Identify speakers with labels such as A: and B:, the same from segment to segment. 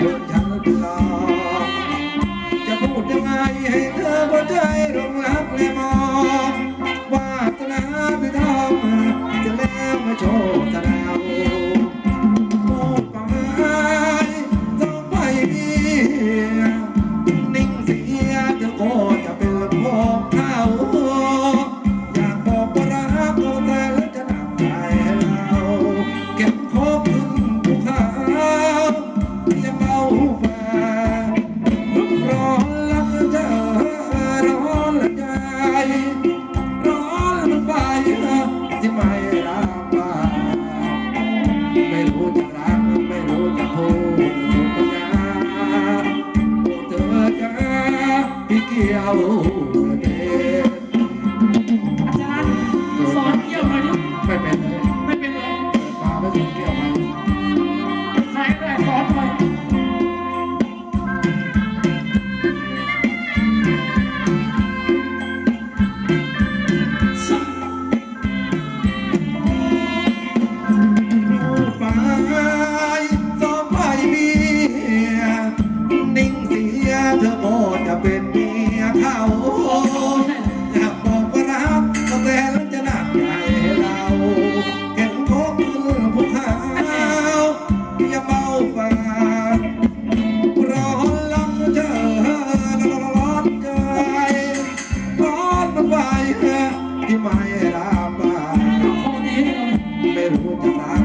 A: good. Vou botar.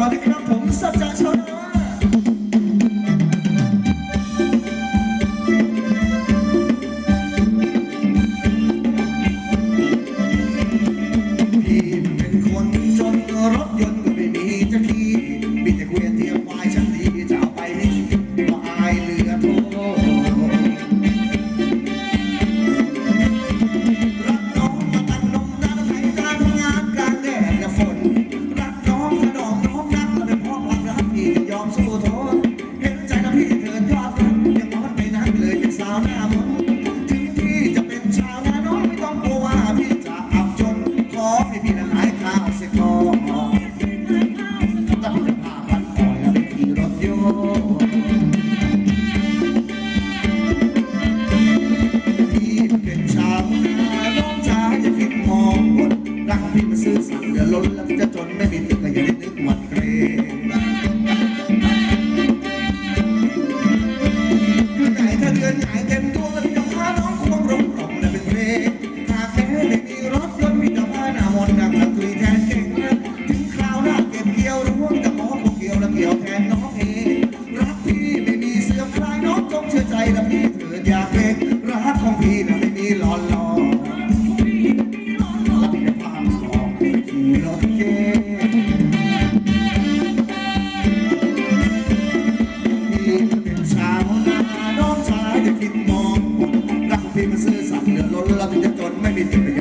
A: ต่อนะ
B: ครับผมสัจจะ
A: ช
B: more. Give me.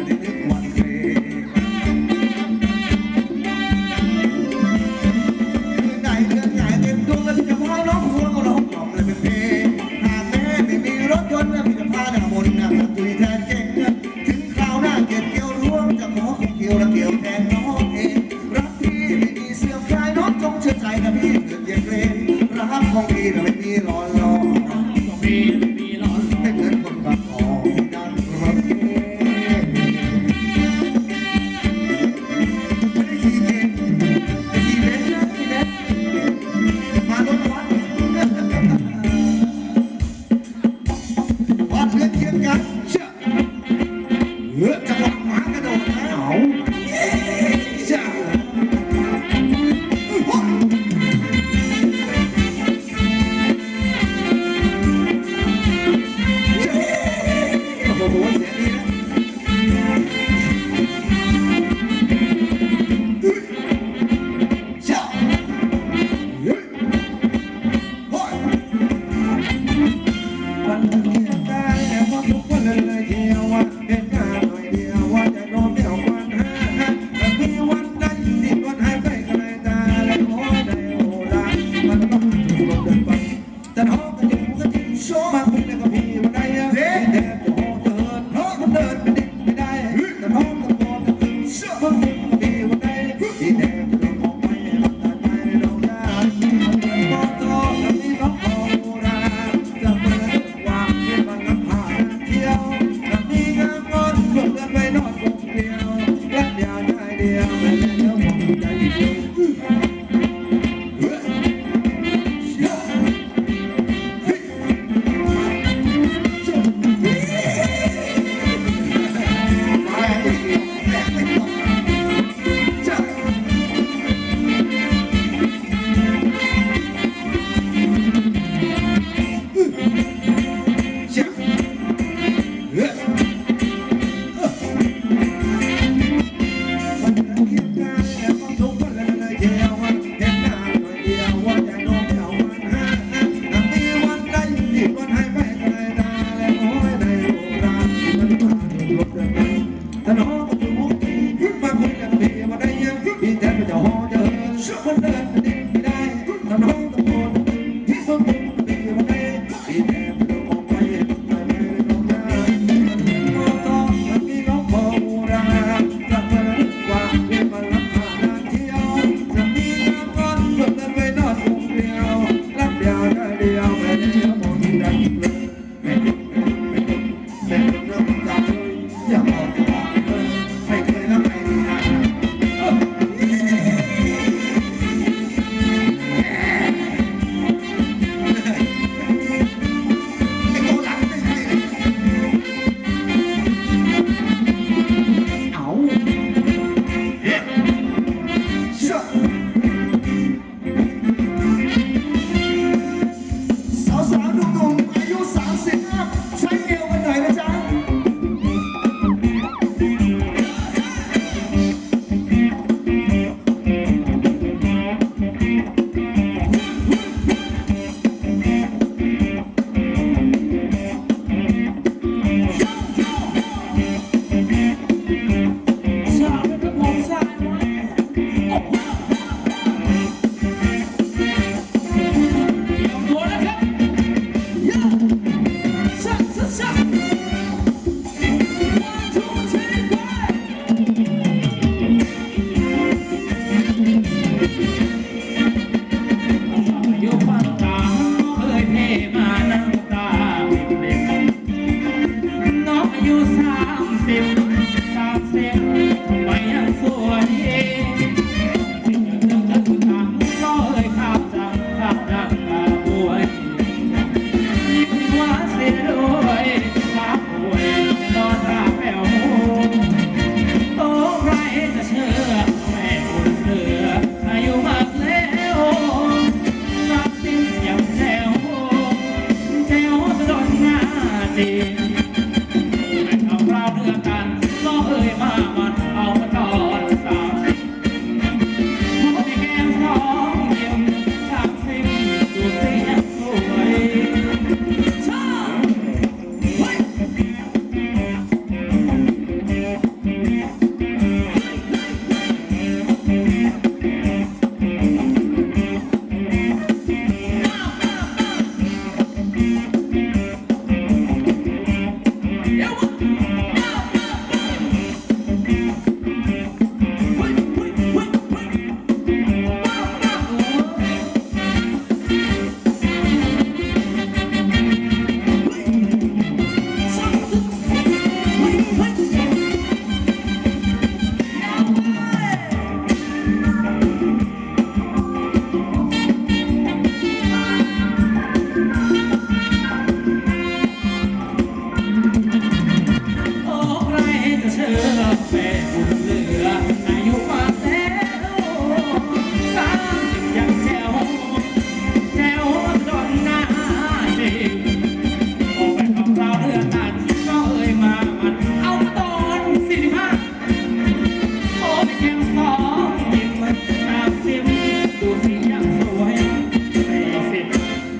B: วย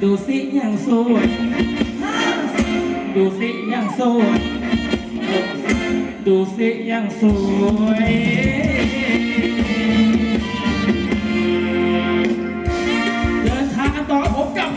B: ดูสิยังสวยดูสิยังสวยดูสิยังสวยเดินทางกันต่อผมกับ